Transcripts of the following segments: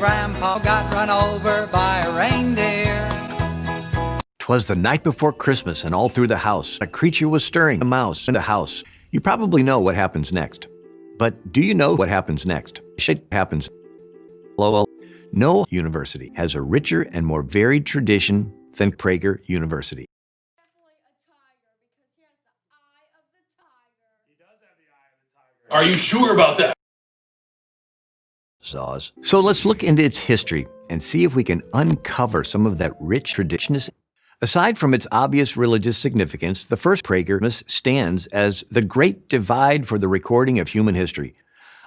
grandpa got run over by a reindeer. Twas the night before Christmas, and all through the house a creature was stirring, a mouse in the house. You probably know what happens next. But do you know what happens next? Shit happens. Lowell. No university has a richer and more varied tradition than Prager University. Are you sure about that? Saws. So let's look into its history and see if we can uncover some of that rich tradition. Aside from its obvious religious significance, the first Prager stands as the great divide for the recording of human history.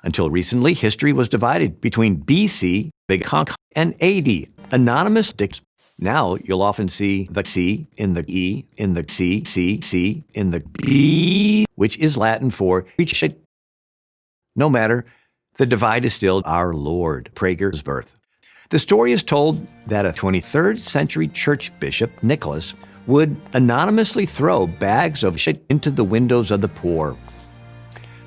Until recently, history was divided between BC, Big Conk, and AD, anonymous dicks. Now you'll often see the C in the E, in the C, C, C, in the B, which is Latin for no matter, the divide is still our Lord, Prager's birth. The story is told that a 23rd century church bishop, Nicholas, would anonymously throw bags of shit into the windows of the poor.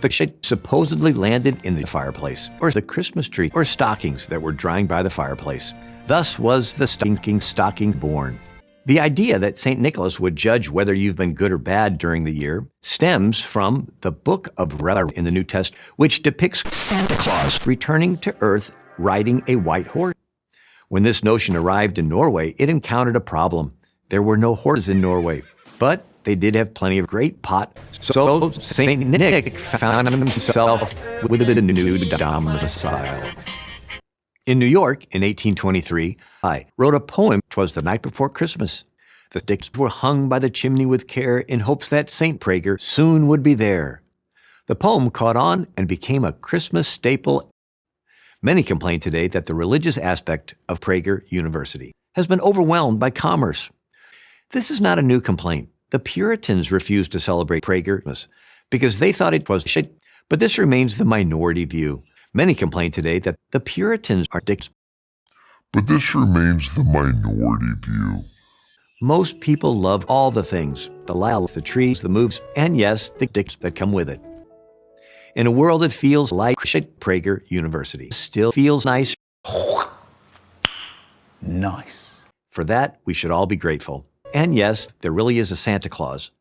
The shit supposedly landed in the fireplace, or the Christmas tree, or stockings that were drying by the fireplace. Thus was the stinking stocking born. The idea that St. Nicholas would judge whether you've been good or bad during the year stems from the book of Revelation in the New Testament, which depicts Santa Claus returning to earth riding a white horse. When this notion arrived in Norway, it encountered a problem. There were no horses in Norway, but they did have plenty of great pot. So St. Nick found himself with a new domicile. In New York in 1823, I wrote a poem, Twas the Night Before Christmas. The sticks were hung by the chimney with care in hopes that St. Prager soon would be there. The poem caught on and became a Christmas staple. Many complain today that the religious aspect of Prager University has been overwhelmed by commerce. This is not a new complaint. The Puritans refused to celebrate Prager because they thought it was shit, but this remains the minority view. Many complain today that the Puritans are dicks. But this remains the minority view. Most people love all the things the lilac, the trees, the moves, and yes, the dicks that come with it. In a world that feels like shit, Prager University still feels nice. Nice. For that, we should all be grateful. And yes, there really is a Santa Claus